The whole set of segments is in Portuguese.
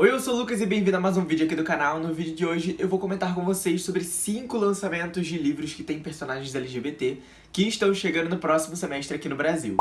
Oi, eu sou o Lucas e bem-vindo a mais um vídeo aqui do canal. No vídeo de hoje eu vou comentar com vocês sobre 5 lançamentos de livros que têm personagens LGBT que estão chegando no próximo semestre aqui no Brasil.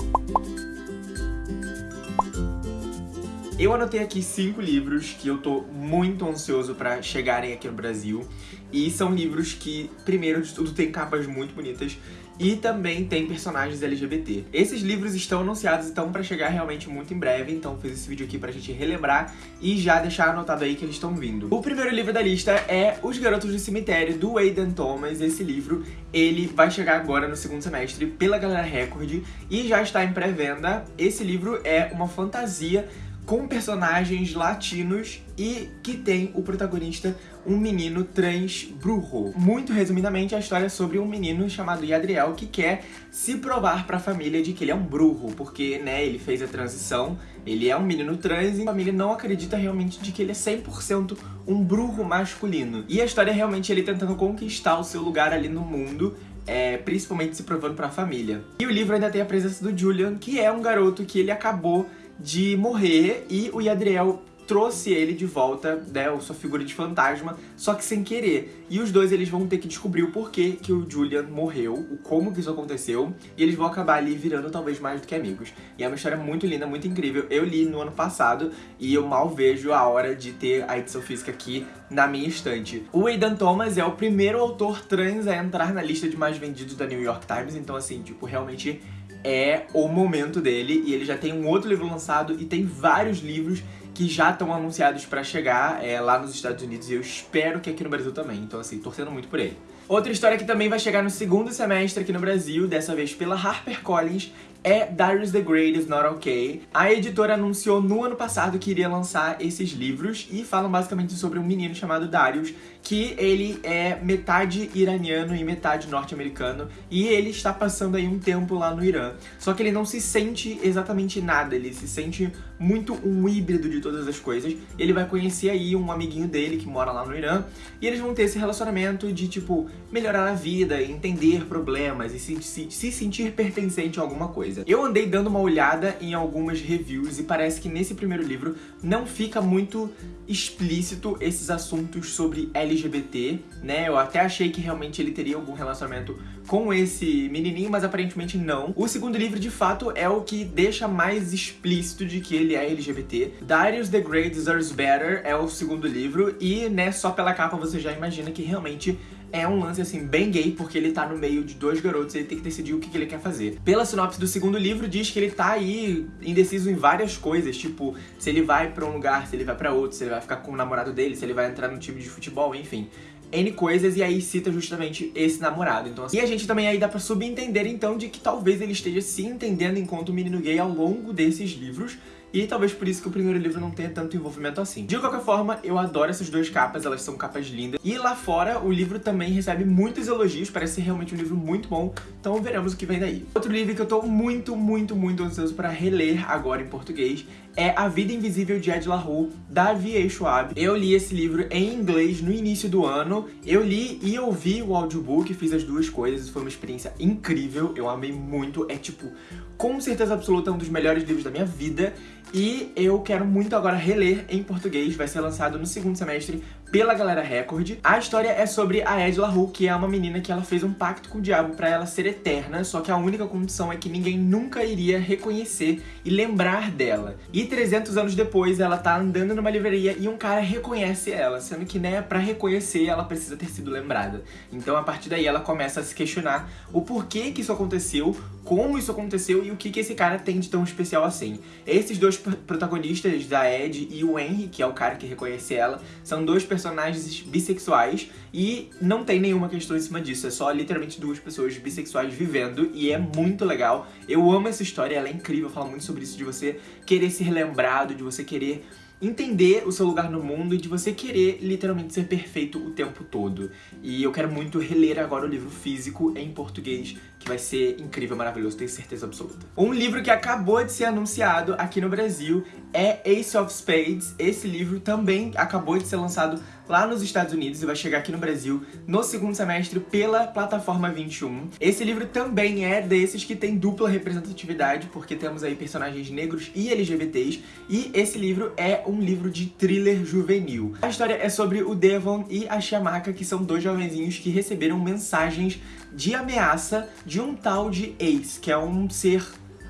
Eu anotei aqui cinco livros que eu tô muito ansioso pra chegarem aqui no Brasil. E são livros que, primeiro de tudo, tem capas muito bonitas e também tem personagens LGBT. Esses livros estão anunciados, então pra chegar realmente muito em breve, então fiz esse vídeo aqui pra gente relembrar e já deixar anotado aí que eles estão vindo. O primeiro livro da lista é Os Garotos do Cemitério, do Aidan Thomas. Esse livro, ele vai chegar agora no segundo semestre pela Galera Record e já está em pré-venda. Esse livro é uma fantasia com personagens latinos e que tem o protagonista um menino trans brujo. Muito resumidamente, a história é sobre um menino chamado Yadriel que quer se provar pra família de que ele é um brujo, porque, né, ele fez a transição, ele é um menino trans e a família não acredita realmente de que ele é 100% um brujo masculino. E a história é realmente ele tentando conquistar o seu lugar ali no mundo, é, principalmente se provando pra família. E o livro ainda tem a presença do Julian, que é um garoto que ele acabou de morrer e o Yadriel trouxe ele de volta, né, sua figura de fantasma, só que sem querer. E os dois eles vão ter que descobrir o porquê que o Julian morreu, o como que isso aconteceu, e eles vão acabar ali virando talvez mais do que amigos. E é uma história muito linda, muito incrível. Eu li no ano passado e eu mal vejo a hora de ter a edição física aqui na minha estante. O Aidan Thomas é o primeiro autor trans a entrar na lista de mais vendidos da New York Times, então assim, tipo, realmente é o momento dele e ele já tem um outro livro lançado e tem vários livros que já estão anunciados pra chegar é, lá nos Estados Unidos e eu espero que aqui no Brasil também, então assim, torcendo muito por ele. Outra história que também vai chegar no segundo semestre aqui no Brasil, dessa vez pela HarperCollins, é Darius the Great is Not Okay. A editora anunciou no ano passado que iria lançar esses livros e falam basicamente sobre um menino chamado Darius, que ele é metade iraniano e metade norte-americano e ele está passando aí um tempo lá no Irã. Só que ele não se sente exatamente nada, ele se sente muito um híbrido de todas as coisas. Ele vai conhecer aí um amiguinho dele que mora lá no Irã e eles vão ter esse relacionamento de, tipo, melhorar a vida, entender problemas e se, se, se sentir pertencente a alguma coisa coisa. Eu andei dando uma olhada em algumas reviews e parece que nesse primeiro livro não fica muito explícito esses assuntos sobre LGBT, né? Eu até achei que realmente ele teria algum relacionamento com esse menininho, mas aparentemente não. O segundo livro, de fato, é o que deixa mais explícito de que ele é LGBT. Darius the Great Deserves Better é o segundo livro e, né, só pela capa você já imagina que realmente é um lance, assim, bem gay, porque ele tá no meio de dois garotos e ele tem que decidir o que, que ele quer fazer. Pela sinopse do segundo livro, diz que ele tá aí indeciso em várias coisas, tipo, se ele vai pra um lugar, se ele vai pra outro, se ele vai ficar com o namorado dele, se ele vai entrar no time de futebol, enfim. N coisas e aí cita justamente esse namorado. Então, assim, e a gente também aí dá pra subentender, então, de que talvez ele esteja se entendendo enquanto menino gay ao longo desses livros, e talvez por isso que o primeiro livro não tenha tanto envolvimento assim. De qualquer forma, eu adoro essas duas capas, elas são capas lindas. E lá fora, o livro também recebe muitos elogios, parece ser realmente um livro muito bom, então veremos o que vem daí. Outro livro que eu tô muito, muito, muito ansioso pra reler agora em português é A Vida Invisível de Ed La Rue, da V.A. Schwab. Eu li esse livro em inglês no início do ano, eu li e ouvi o audiobook, fiz as duas coisas, foi uma experiência incrível, eu amei muito, é tipo, com certeza absoluta, um dos melhores livros da minha vida, e eu quero muito agora reler em português, vai ser lançado no segundo semestre pela Galera Record. A história é sobre a Ed LaRue, que é uma menina que ela fez um pacto com o diabo pra ela ser eterna, só que a única condição é que ninguém nunca iria reconhecer e lembrar dela. E 300 anos depois, ela tá andando numa livraria e um cara reconhece ela, sendo que, né, pra reconhecer, ela precisa ter sido lembrada. Então, a partir daí, ela começa a se questionar o porquê que isso aconteceu, como isso aconteceu e o que, que esse cara tem de tão especial assim. Esses dois protagonistas da Ed e o Henry, que é o cara que reconhece ela, são dois personagens bissexuais e não tem nenhuma questão em cima disso, é só literalmente duas pessoas bissexuais vivendo e é muito legal. Eu amo essa história, ela é incrível, fala muito sobre isso de você querer ser lembrado, de você querer entender o seu lugar no mundo e de você querer literalmente ser perfeito o tempo todo. E eu quero muito reler agora o livro físico em português, que vai ser incrível, maravilhoso, tenho certeza absoluta. Um livro que acabou de ser anunciado aqui no Brasil é Ace of Spades. Esse livro também acabou de ser lançado lá nos Estados Unidos e vai chegar aqui no Brasil no segundo semestre pela plataforma 21. Esse livro também é desses que tem dupla representatividade, porque temos aí personagens negros e LGBTs, e esse livro é um livro de thriller juvenil. A história é sobre o Devon e a Shamaka, que são dois jovenzinhos que receberam mensagens de ameaça de um tal de Ace, que é um ser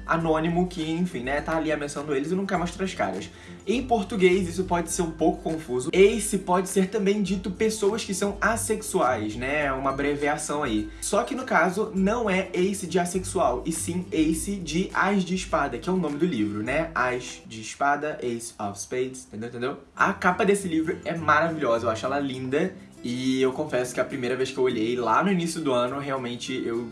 anônimo que, enfim, né, tá ali ameaçando eles e não quer mostrar as caras. Em português, isso pode ser um pouco confuso. Ace pode ser também dito pessoas que são assexuais, né, uma abreviação aí. Só que no caso, não é Ace de assexual, e sim Ace de As de Espada, que é o nome do livro, né, As de Espada, Ace of Spades, entendeu, entendeu? A capa desse livro é maravilhosa, eu acho ela linda, e eu confesso que a primeira vez que eu olhei lá no início do ano, realmente eu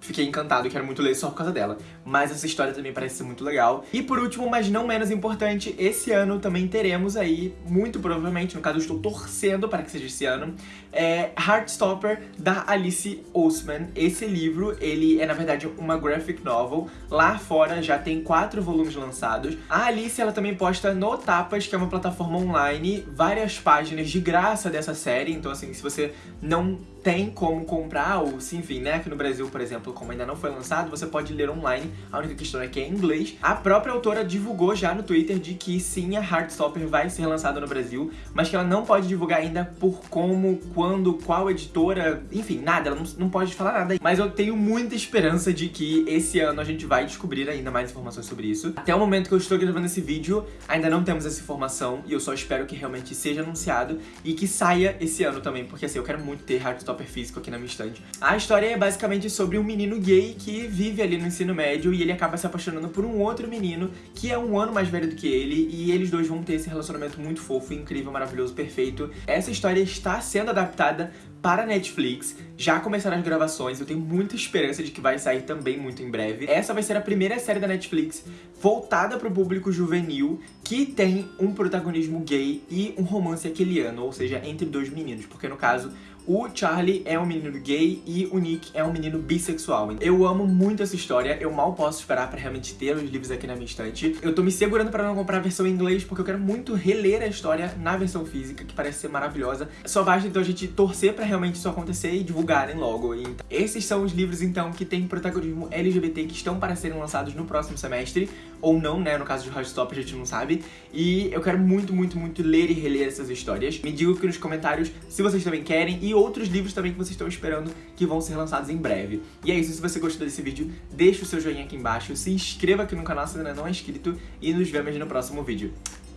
fiquei encantado quero muito ler só por causa dela. Mas essa história também parece ser muito legal. E por último, mas não menos importante, esse ano também teremos aí, muito provavelmente, no caso eu estou torcendo para que seja esse ano, é Heartstopper, da Alice Oseman. Esse livro, ele é na verdade uma graphic novel. Lá fora já tem quatro volumes lançados. A Alice, ela também posta no Tapas, que é uma plataforma online, várias páginas de graça dessa série. Então assim, se você não tem como comprar, ou se enfim, né, aqui no Brasil, por exemplo, como ainda não foi lançado, você pode ler online, a única questão é que é em inglês. A própria autora divulgou já no Twitter de que sim, a Heartstopper vai ser lançada no Brasil, mas que ela não pode divulgar ainda por como, quando, qual editora, enfim, nada, ela não, não pode falar nada. Mas eu tenho muita esperança de que esse ano a gente vai descobrir ainda mais informações sobre isso. Até o momento que eu estou gravando esse vídeo, ainda não temos essa informação, e eu só espero que realmente seja anunciado e que saia esse ano também, porque assim, eu quero muito ter Heartstopper físico aqui na minha estante. A história é basicamente sobre um menino gay que vive ali no ensino médio e ele acaba se apaixonando por um outro menino que é um ano mais velho do que ele e eles dois vão ter esse relacionamento muito fofo, incrível, maravilhoso, perfeito. Essa história está sendo adaptada para Netflix, já começaram as gravações, eu tenho muita esperança de que vai sair também muito em breve. Essa vai ser a primeira série da Netflix voltada para o público juvenil, que tem um protagonismo gay e um romance aqueliano, ou seja, entre dois meninos, porque no caso o Charlie é um menino gay e o Nick é um menino bissexual. Eu amo muito essa história, eu mal posso esperar pra realmente ter os livros aqui na minha estante. Eu tô me segurando pra não comprar a versão em inglês, porque eu quero muito reler a história na versão física, que parece ser maravilhosa. Só basta então a gente torcer pra realmente isso acontecer e divulgarem logo. Esses são os livros então que têm protagonismo LGBT que estão para serem lançados no próximo semestre, ou não, né, no caso de Heartstop a gente não sabe. E eu quero muito, muito, muito ler e reler essas histórias. Me digam aqui nos comentários se vocês também querem e outros livros também que vocês estão esperando que vão ser lançados em breve. E é isso, se você gostou desse vídeo, deixa o seu joinha aqui embaixo, se inscreva aqui no canal se ainda não é inscrito e nos vemos no próximo vídeo.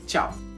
Tchau!